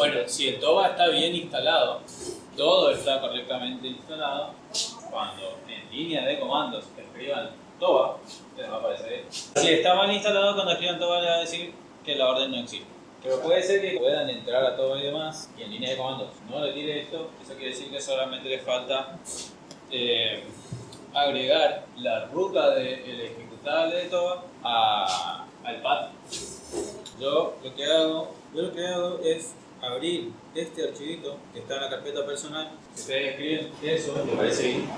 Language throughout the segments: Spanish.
Bueno, si el TOBA está bien instalado, todo está correctamente instalado, cuando en línea de comandos escriban TOBA, les va a aparecer. Si está mal instalado, cuando escriban TOBA les va a decir que la orden no existe. Pero puede ser que puedan entrar a TOBA y demás, y en línea de comandos no le tire esto, eso quiere decir que solamente les falta eh, agregar la ruta del ejecutable de TOBA a, al path. Yo lo que hago, yo lo que hago es abrir este archivito que está en la carpeta personal. Si ustedes escriben eso, me parece ahí,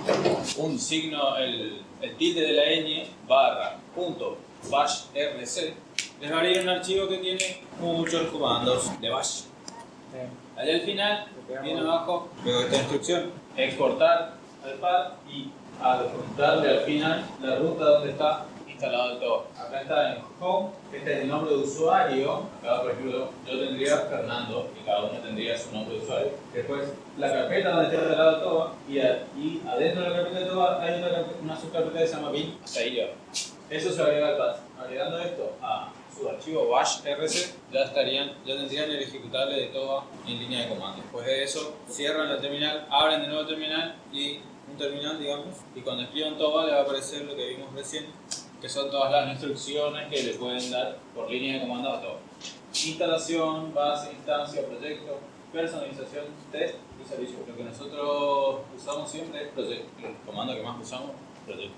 un signo, el, el tilde de la ñ barra punto bash rc, les va a abrir un archivo que tiene muchos comandos de bash. Allá al final, viene abajo, veo esta instrucción, exportar al pad y adjuntarle al final la ruta donde está instalado todo. Acá está en Home, este es el nombre de usuario. Acá, por ejemplo, yo tendría Fernando y cada uno tendría su nombre de usuario. Después, la carpeta donde está instalado todo y, y adentro de la carpeta de todo hay una, una subcarpeta que se llama bin. Hasta ahí ya. Eso se agrega al path. Agregando esto a su archivo bash rc, ya estarían, ya tendrían el ejecutable de todo en línea de comando. Después de eso, cierran la terminal, abren de nuevo terminal y un terminal, digamos, y cuando escriban todo le va a aparecer lo que vimos recién, que son todas las instrucciones que le pueden dar por línea de comando a todo. Instalación, base, instancia, proyecto, personalización, test y servicio. Lo que nosotros usamos siempre es proyecto. El comando que más usamos, proyecto.